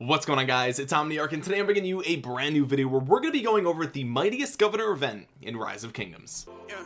what's going on guys? It's omniarch and today i'm bringing you a brand new video where we're going to be going over the mightiest governor event in rise of kingdoms. Yeah,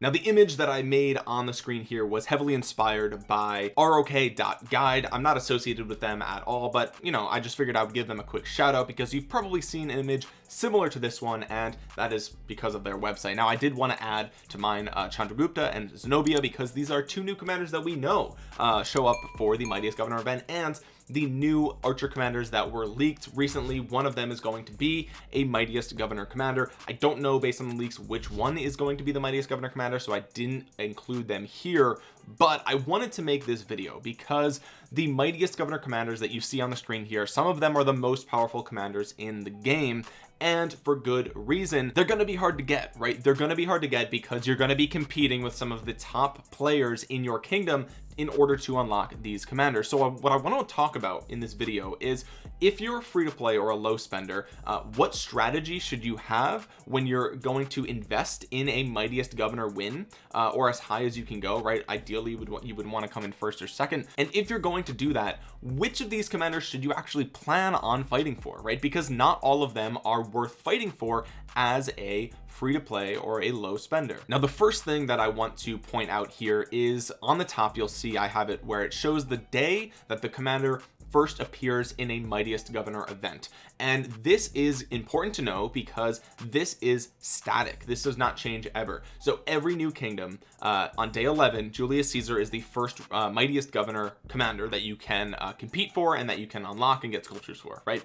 now the image that I made on the screen here was heavily inspired by rok.guide I'm not associated with them at all but you know I just figured I would give them a quick shout out because you've probably seen an image similar to this one and that is because of their website. Now I did want to add to mine uh, Chandragupta and Zenobia because these are two new commanders that we know uh, show up for the mightiest governor event and the new archer commanders that were leaked recently. One of them is going to be a mightiest governor commander. I don't know based on the leaks which one is going to be the mightiest governor commander so I didn't include them here but I wanted to make this video because the mightiest governor commanders that you see on the screen here some of them are the most powerful commanders in the game and for good reason. They're going to be hard to get right? They're going to be hard to get because you're going to be competing with some of the top players in your kingdom in order to unlock these commanders. So uh, what I want to talk about in this video is if you're a free to play or a low spender uh, what strategy should you have when you're going to invest in a mightiest governor win uh, or as high as you can go right? Ideally you would want you would want to come in first or second. And if you're going to do that which of these commanders should you actually plan on fighting for right? Because not all of them are worth fighting for as a free to play or a low spender. Now the first thing that I want to point out here is on the top you'll see I have it where it shows the day that the commander first appears in a mightiest governor event. And this is important to know because this is static. This does not change ever. So every new kingdom uh, on day 11 Julius Caesar is the first uh, mightiest governor commander that you can uh, compete for and that you can unlock and get sculptures for right?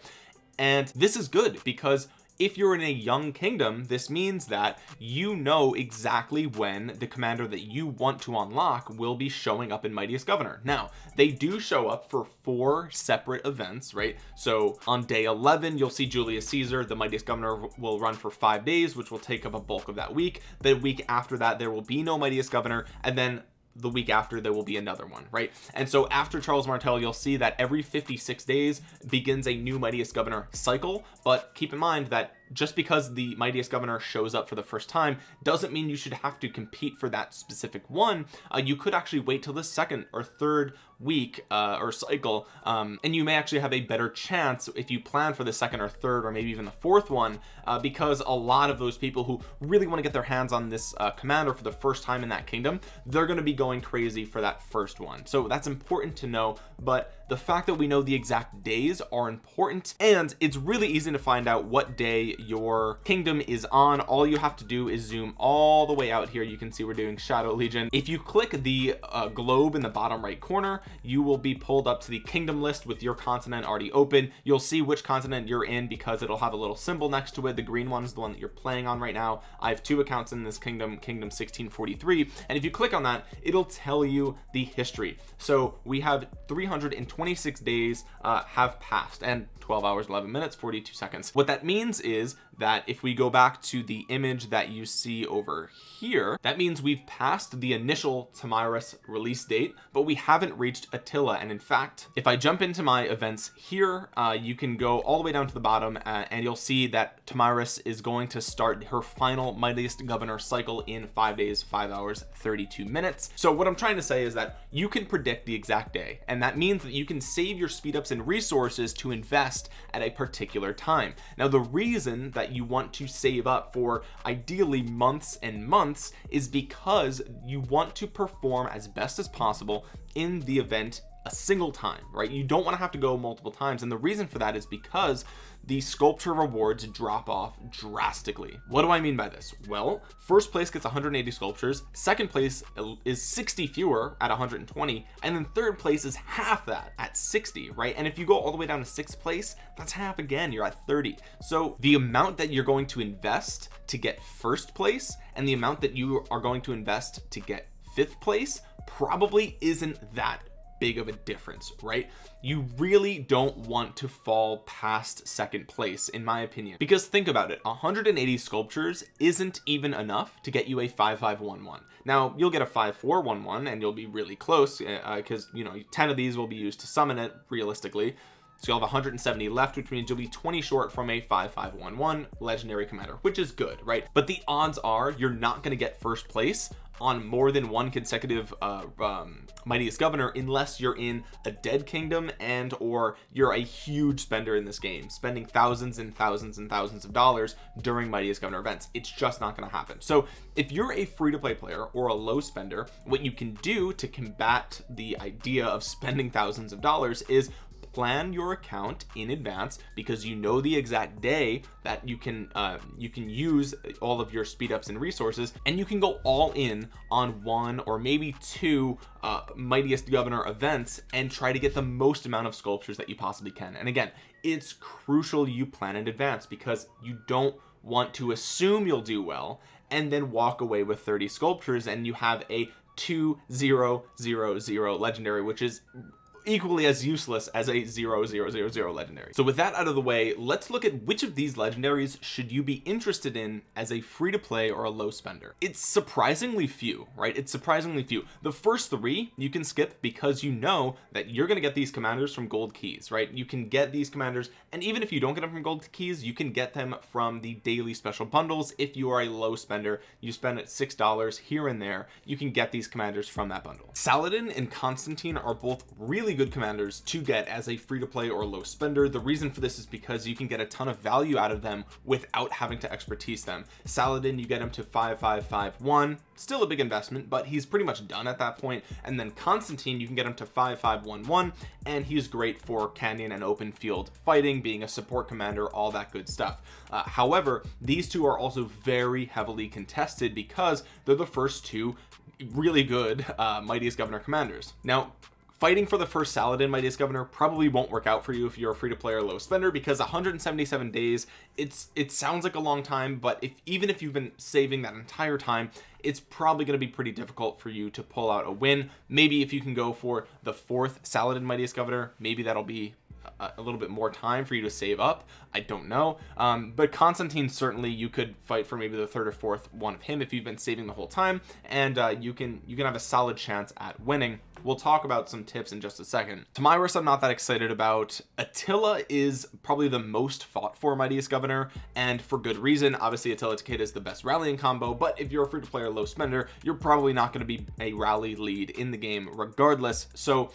And this is good because if you're in a young kingdom this means that you know exactly when the commander that you want to unlock will be showing up in mightiest governor. Now they do show up for four separate events right? So on day 11 you'll see Julius Caesar. The mightiest governor will run for five days which will take up a bulk of that week. The week after that there will be no mightiest governor. And then the week after there will be another one right? And so after Charles Martel you'll see that every 56 days begins a new mightiest governor cycle. But keep in mind that just because the mightiest governor shows up for the first time doesn't mean you should have to compete for that specific one. Uh, you could actually wait till the second or third week uh, or cycle um, and you may actually have a better chance if you plan for the second or third or maybe even the fourth one uh, because a lot of those people who really want to get their hands on this uh, commander for the first time in that kingdom they're going to be going crazy for that first one. So that's important to know but the fact that we know the exact days are important and it's really easy to find out what day your kingdom is on. All you have to do is zoom all the way out here. You can see we're doing shadow legion. If you click the uh, globe in the bottom right corner you will be pulled up to the kingdom list with your continent already open. You'll see which continent you're in because it'll have a little symbol next to it. The green one is the one that you're playing on right now. I have two accounts in this kingdom kingdom 1643 and if you click on that it'll tell you the history. So we have 326 days uh, have passed and 12 hours 11 minutes 42 seconds. What that means is that if we go back to the image that you see over here that means we've passed the initial Tomyris release date but we haven't reached Attila. And in fact if I jump into my events here uh, you can go all the way down to the bottom uh, and you'll see that Tomyris is going to start her final mightiest governor cycle in five days five hours 32 minutes. So what I'm trying to say is that you can predict the exact day and that means that you can save your speed ups and resources to invest at a particular time. Now the reason that you want to save up for ideally months and months is because you want to perform as best as possible in the event a single time right? You don't want to have to go multiple times and the reason for that is because the sculpture rewards drop off drastically. What do I mean by this? Well first place gets 180 sculptures second place is 60 fewer at 120 and then third place is half that at 60 right? And if you go all the way down to sixth place that's half again you're at 30 so the amount that you're going to invest to get first place and the amount that you are going to invest to get fifth place probably isn't that big of a difference right? You really don't want to fall past second place in my opinion. Because think about it 180 sculptures isn't even enough to get you a 5511 now you'll get a 5411 and you'll be really close because uh, you know 10 of these will be used to summon it realistically. So you'll have 170 left which means you'll be 20 short from a 5511 legendary commander which is good right? But the odds are you're not going to get first place on more than one consecutive uh, um, mightiest governor unless you're in a dead kingdom and or you're a huge spender in this game spending thousands and thousands and thousands of dollars during mightiest governor events. It's just not going to happen. So if you're a free-to-play player or a low spender what you can do to combat the idea of spending thousands of dollars is plan your account in advance because you know the exact day that you can uh, you can use all of your speed ups and resources and you can go all in on one or maybe two uh, mightiest governor events and try to get the most amount of sculptures that you possibly can. And again it's crucial you plan in advance because you don't want to assume you'll do well and then walk away with 30 sculptures and you have a 2000 legendary which is equally as useless as a 0000 legendary. So with that out of the way let's look at which of these legendaries should you be interested in as a free-to-play or a low spender. It's surprisingly few right? It's surprisingly few. The first three you can skip because you know that you're going to get these commanders from gold keys right? You can get these commanders and even if you don't get them from gold keys you can get them from the daily special bundles. If you are a low spender you spend six dollars here and there you can get these commanders from that bundle. Saladin and Constantine are both really really good commanders to get as a free-to-play or low spender. The reason for this is because you can get a ton of value out of them without having to expertise them. Saladin you get him to 5551 still a big investment but he's pretty much done at that point. point and then Constantine you can get him to 5511 and he's great for canyon and open field fighting being a support commander all that good stuff. Uh, however these two are also very heavily contested because they're the first two really good uh, mightiest governor commanders. Now fighting for the first Saladin mightiest governor probably won't work out for you if you're a free-to-play or low spender because 177 days it's it sounds like a long time but if even if you've been saving that entire time it's probably going to be pretty difficult for you to pull out a win. Maybe if you can go for the fourth Saladin mightiest governor maybe that'll be a, little bit more time for you to save up. I don't know. Um, but Constantine certainly you could fight for maybe the third or fourth one of him if you've been saving the whole time. And uh, you can you can have a solid chance at winning. We'll talk about some tips in just a second. Tomyris I'm not that excited about. Attila is probably the most fought for mightiest governor and for good reason. Obviously Attila Takeda is the best rallying combo but if you're a free-to-play or low spender you're probably not going to be a rally lead in the game regardless. So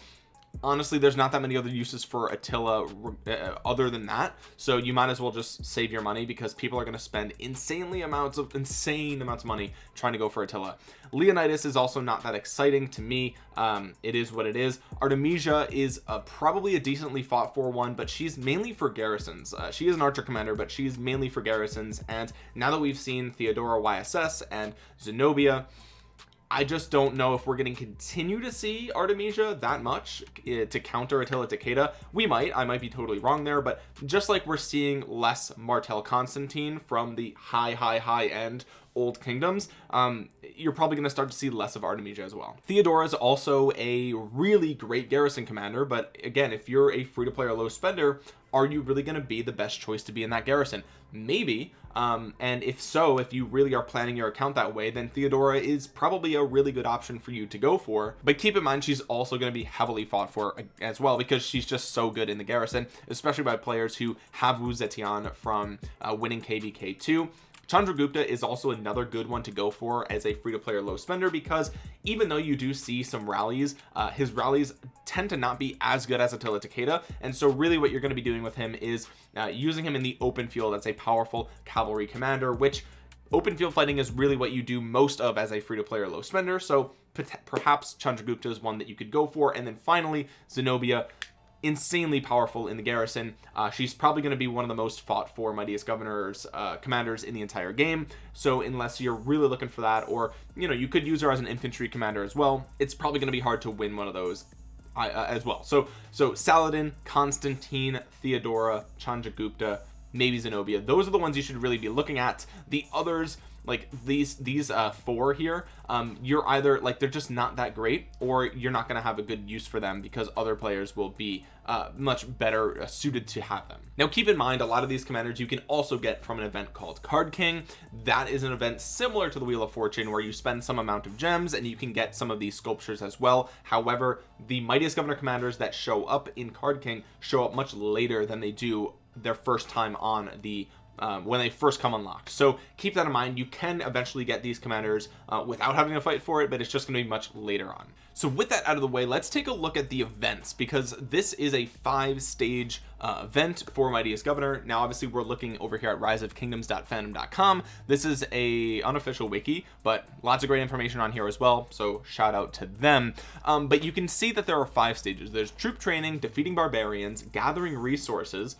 honestly there's not that many other uses for Attila uh, other than that. So you might as well just save your money because people are going to spend insanely amounts of insane amounts of money trying to go for Attila. Leonidas is also not that exciting to me. Um, it is what it is. Artemisia is uh, probably a decently fought for one but she's mainly for garrisons. Uh, she is an archer commander but she's mainly for garrisons. And now that we've seen Theodora YSS and Zenobia I just don't know if we're going to continue to see Artemisia that much uh, to counter Attila Takeda. We might I might be totally wrong there but just like we're seeing less Martel Constantine from the high high high end old kingdoms um, you're probably going to start to see less of Artemisia as well. Theodora is also a really great garrison commander but again if you're a free-to-play or low spender are you really going to be the best choice to be in that garrison? Maybe um, and if so if you really are planning your account that way then Theodora is probably a really good option for you to go for. But keep in mind she's also going to be heavily fought for as well because she's just so good in the garrison especially by players who have Wu Zetian from uh, winning KVK2 Chandragupta is also another good one to go for as a free-to-play or low spender because even though you do see some rallies uh, his rallies tend to not be as good as Attila Takeda. And so really what you're going to be doing with him is uh, using him in the open field as a powerful cavalry commander which open field fighting is really what you do most of as a free-to-play or low spender. So perhaps Chandragupta is one that you could go for. And then finally Zenobia insanely powerful in the garrison. Uh, she's probably going to be one of the most fought for mightiest governors uh, commanders in the entire game. So unless you're really looking for that or you know you could use her as an infantry commander as well it's probably going to be hard to win one of those uh, as well. So so Saladin Constantine Theodora Chandragupta maybe Zenobia those are the ones you should really be looking at. The others like these these uh four here um you're either like they're just not that great or you're not going to have a good use for them because other players will be uh much better uh, suited to have them. Now keep in mind a lot of these commanders you can also get from an event called card king. That is an event similar to the wheel of fortune where you spend some amount of gems and you can get some of these sculptures as well. However the mightiest governor commanders that show up in card king show up much later than they do their first time on the um, when they first come unlocked. So keep that in mind. You can eventually get these commanders uh, without having to fight for it but it's just going to be much later on. So with that out of the way let's take a look at the events because this is a five stage uh, event for mightiest governor. Now obviously we're looking over here at riseofkingdoms.fandom.com this is a unofficial wiki but lots of great information on here as well so shout out to them. Um, but you can see that there are five stages. There's troop training defeating barbarians gathering resources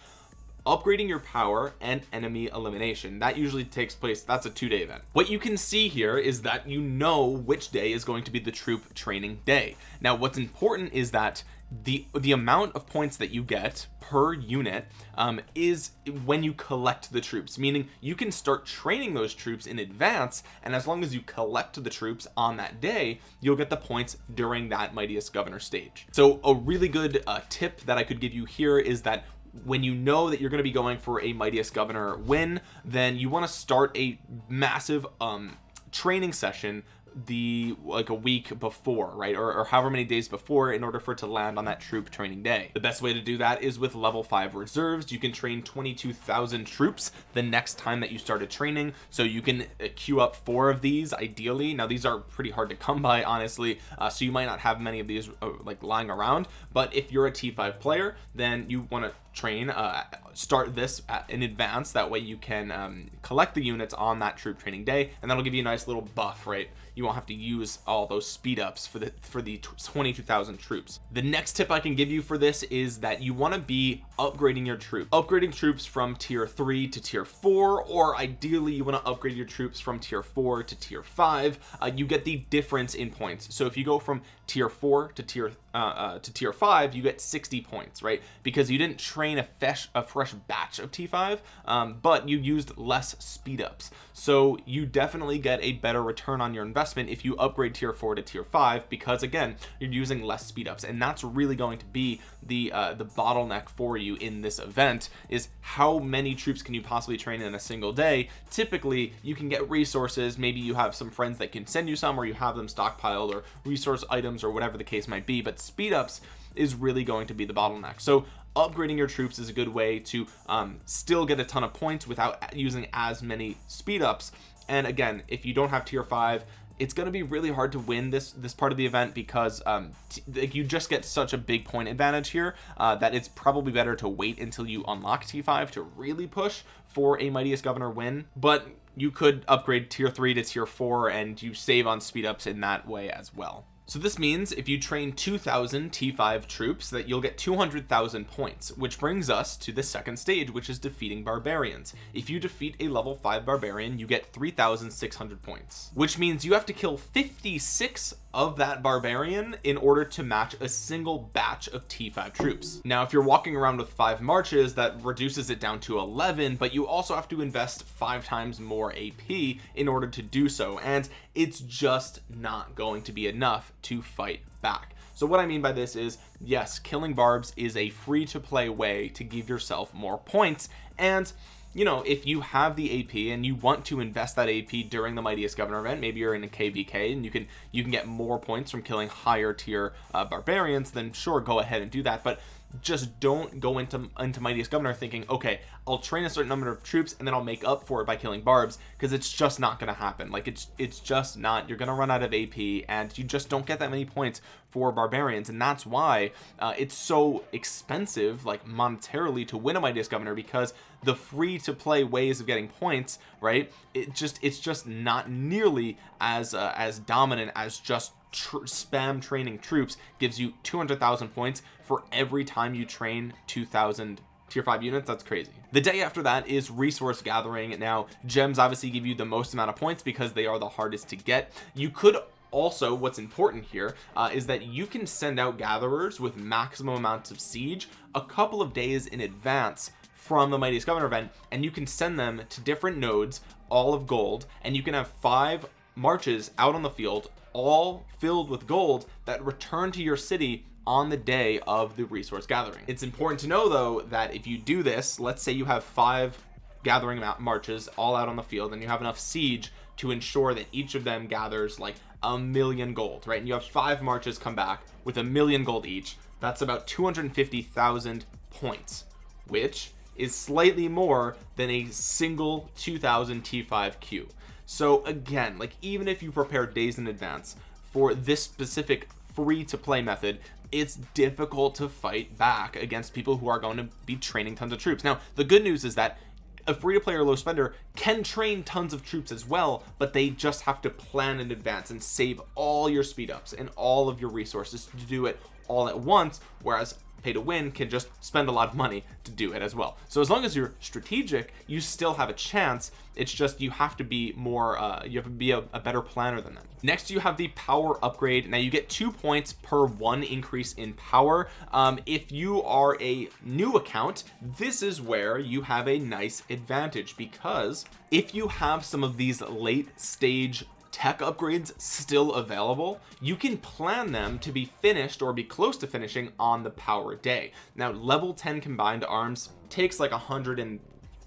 upgrading your power and enemy elimination. That usually takes place that's a two-day event. What you can see here is that you know which day is going to be the troop training day. Now what's important is that the the amount of points that you get per unit um, is when you collect the troops meaning you can start training those troops in advance and as long as you collect the troops on that day you'll get the points during that mightiest governor stage. So a really good uh, tip that I could give you here is that when you know that you're going to be going for a mightiest governor win then you want to start a massive um training session the like a week before right? Or, or, however many days before in order for it to land on that troop training day. The best way to do that is with level 5 reserves. You can train 22,000 troops the next time that you started training. So you can uh, queue up four of these ideally. Now these are pretty hard to come by honestly uh, so you might not have many of these uh, like lying around. But if you're a t5 player then you want to train uh, start this in advance. That way you can um, collect the units on that troop training day and that'll give you a nice little buff right you won't have to use all those speed ups for the for the 22,000 troops. The next tip I can give you for this is that you want to be upgrading your troops. Upgrading troops from tier 3 to tier 4 or ideally you want to upgrade your troops from tier 4 to tier 5 uh, you get the difference in points. So if you go from tier 4 to tier uh, uh, to tier 5 you get 60 points right? Because you didn't train a fresh a fresh batch of t5 um, but you used less speed ups. So you definitely get a better return on your investment if you upgrade tier 4 to tier 5 because again you're using less speed ups. And that's really going to be the uh, the bottleneck for you in this event is how many troops can you possibly train in a single day? Typically you can get resources. Maybe you have some friends that can send you some or you have them stockpiled or resource items or whatever the case might be but speed ups is really going to be the bottleneck. So upgrading your troops is a good way to um, still get a ton of points without using as many speed ups. And again if you don't have tier 5 it's going to be really hard to win this this part of the event because um like you just get such a big point advantage here uh, that it's probably better to wait until you unlock t5 to really push for a mightiest governor win. But you could upgrade tier 3 to tier 4 and you save on speed ups in that way as well so this means if you train 2000 t5 troops that you'll get 200,000 points which brings us to the second stage which is defeating barbarians. If you defeat a level 5 barbarian you get 3,600 points which means you have to kill 56 of that barbarian in order to match a single batch of t5 troops. Now if you're walking around with five marches that reduces it down to 11 but you also have to invest five times more ap in order to do so. And it's just not going to be enough to fight back. So what I mean by this is yes killing barbs is a free to play way to give yourself more points. And you know if you have the AP and you want to invest that AP during the mightiest governor event maybe you're in a KVK and you can you can get more points from killing higher tier uh, barbarians then sure go ahead and do that. But just don't go into into mightiest governor thinking okay I'll train a certain number of troops and then I'll make up for it by killing barbs because it's just not going to happen. Like it's it's just not you're gonna run out of AP and you just don't get that many points for barbarians. And that's why uh, it's so expensive like monetarily to win a mightiest governor because the free to play ways of getting points right it just it's just not nearly as uh, as dominant as just tr spam training troops gives you 200,000 points for every time you train 2,000 tier 5 units. That's crazy. The day after that is resource gathering. Now gems obviously give you the most amount of points because they are the hardest to get. You could also what's important here uh, is that you can send out gatherers with maximum amounts of siege a couple of days in advance from the mightiest governor event and you can send them to different nodes all of gold and you can have five marches out on the field all filled with gold that return to your city on the day of the resource gathering. It's important to know though that if you do this let's say you have five gathering marches all out on the field and you have enough siege to ensure that each of them gathers like a million gold right? And you have five marches come back with a million gold each. That's about 250,000 points which is slightly more than a single 2000 T5Q so again like even if you prepare days in advance for this specific free to play method it's difficult to fight back against people who are going to be training tons of troops. Now the good news is that a free to play or low spender can train tons of troops as well but they just have to plan in advance and save all your speed ups and all of your resources to do it all at once whereas pay to win can just spend a lot of money to do it as well. So as long as you're strategic you still have a chance. It's just you have to be more uh, you have to be a, a better planner than them. Next you have the power upgrade. Now you get two points per one increase in power. Um, if you are a new account this is where you have a nice advantage because if you have some of these late stage tech upgrades still available you can plan them to be finished or be close to finishing on the power day. Now level 10 combined arms takes like a hundred and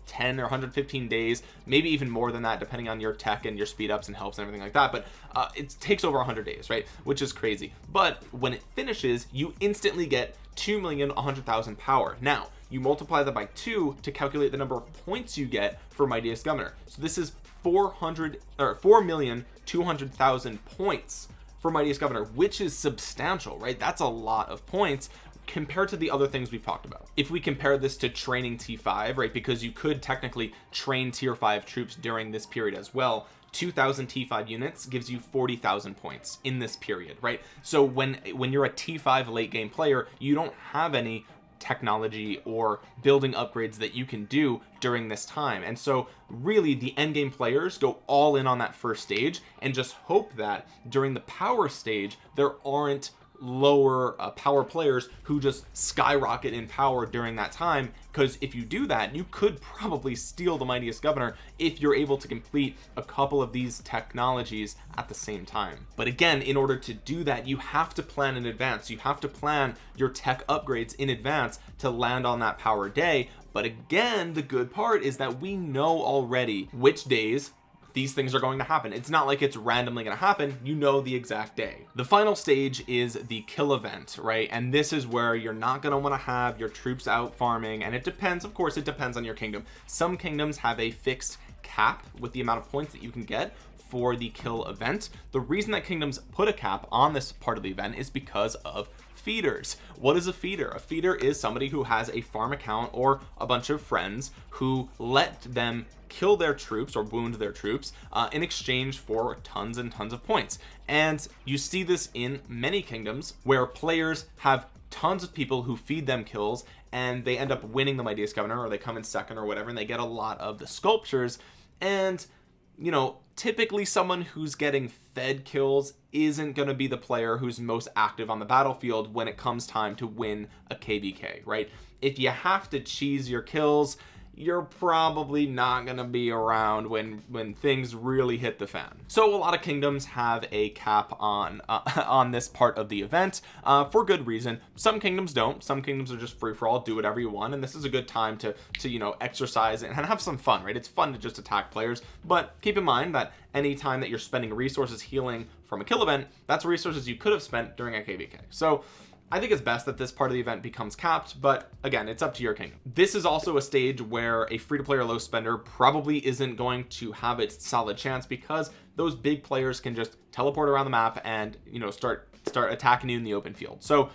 10 or 115 days maybe even more than that depending on your tech and your speed ups and helps and everything like that but uh, it takes over 100 days right? Which is crazy. But when it finishes you instantly get 2 million 100,000 power. Now you multiply that by two to calculate the number of points you get for mightiest governor. So this is 400 or 4 million 200,000 points for mightiest governor which is substantial right? That's a lot of points compared to the other things we've talked about. If we compare this to training t5 right because you could technically train tier 5 troops during this period as well. 2000 t5 units gives you 40,000 points in this period right? So when when you're a t5 late game player you don't have any technology or building upgrades that you can do during this time. And so really the end game players go all in on that first stage and just hope that during the power stage there aren't lower uh, power players who just skyrocket in power during that time because if you do that you could probably steal the mightiest governor if you're able to complete a couple of these technologies at the same time. But again in order to do that you have to plan in advance. You have to plan your tech upgrades in advance to land on that power day. But again the good part is that we know already which days these things are going to happen. It's not like it's randomly going to happen. You know the exact day. The final stage is the kill event right? And this is where you're not going to want to have your troops out farming and it depends of course it depends on your kingdom. Some kingdoms have a fixed cap with the amount of points that you can get for the kill event. The reason that kingdoms put a cap on this part of the event is because of feeders. What is a feeder? A feeder is somebody who has a farm account or a bunch of friends who let them kill their troops or wound their troops uh, in exchange for tons and tons of points. And you see this in many kingdoms where players have tons of people who feed them kills and they end up winning the mightiest governor or they come in second or whatever and they get a lot of the sculptures. And you know typically someone who's getting fed kills isn't going to be the player who's most active on the battlefield when it comes time to win a kvk right? If you have to cheese your kills you're probably not to be around when when things really hit the fan. So a lot of kingdoms have a cap on uh, on this part of the event uh, for good reason. Some kingdoms don't. Some kingdoms are just free for all do whatever you want and this is a good time to to you know exercise and have some fun right? It's fun to just attack players but keep in mind that anytime that you're spending resources healing from a kill event that's resources you could have spent during a kvk so I think it's best that this part of the event becomes capped but again it's up to your kingdom this is also a stage where a free-to-play or low spender probably isn't going to have its solid chance because those big players can just teleport around the map and you know start start attacking you in the open field. So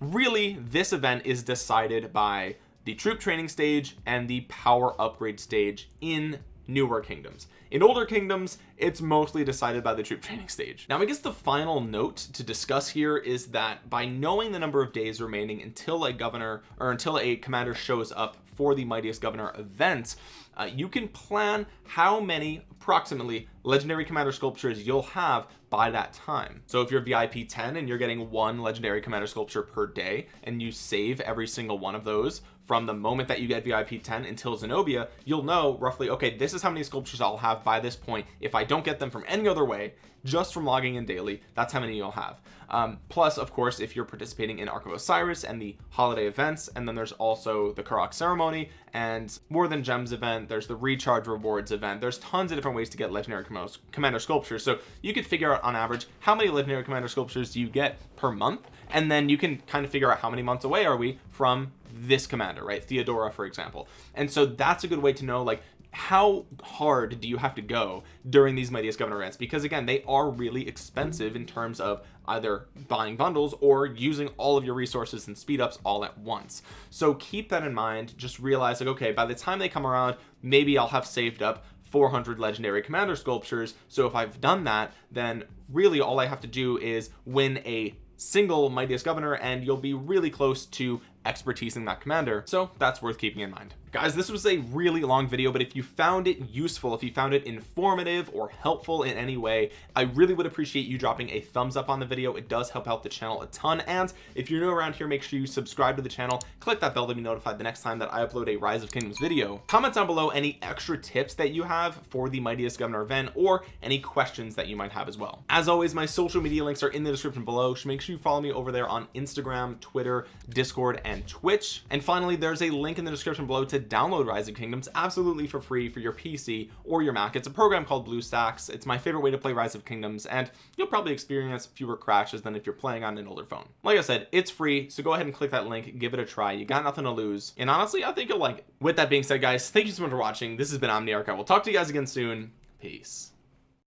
really this event is decided by the troop training stage and the power upgrade stage in newer kingdoms. In older kingdoms it's mostly decided by the troop training stage. Now I guess the final note to discuss here is that by knowing the number of days remaining until a governor or until a commander shows up for the mightiest governor event uh, you can plan how many approximately legendary commander sculptures you'll have by that time. So if you're VIP 10 and you're getting one legendary commander sculpture per day and you save every single one of those from the moment that you get VIP 10 until Zenobia you'll know roughly okay this is how many sculptures I'll have by this point. If I don't get them from any other way just from logging in daily that's how many you'll have. Um, plus of course if you're participating in Ark of Osiris and the holiday events and then there's also the Karuak ceremony and more than gems event there's the recharge rewards event there's tons of different ways to get legendary commander sculptures. So you could figure out on average how many legendary commander sculptures do you get per month? And then you can kind of figure out how many months away are we from this commander right? Theodora for example. And so that's a good way to know like how hard do you have to go during these mightiest governor events because again they are really expensive in terms of either buying bundles or using all of your resources and speed ups all at once. So keep that in mind. Just realize like okay by the time they come around maybe I'll have saved up 400 legendary commander sculptures. So if I've done that then really all I have to do is win a single mightiest governor and you'll be really close to expertise in that commander so that's worth keeping in mind guys this was a really long video but if you found it useful if you found it informative or helpful in any way I really would appreciate you dropping a thumbs up on the video. It does help out the channel a ton and if you're new around here make sure you subscribe to the channel. Click that bell to be notified the next time that I upload a rise of kingdoms video. Comment down below any extra tips that you have for the mightiest governor event or any questions that you might have as well. As always my social media links are in the description below so make sure you follow me over there on Instagram Twitter Discord and Twitch. And finally there's a link in the description below download rise of kingdoms absolutely for free for your pc or your mac. It's a program called bluestacks it's my favorite way to play rise of kingdoms and you'll probably experience fewer crashes than if you're playing on an older phone. Like i said it's free so go ahead and click that link give it a try. You got nothing to lose. And honestly i think you'll like it. With that being said guys thank you so much for watching. This has been omniarch. I will talk to you guys again soon. Peace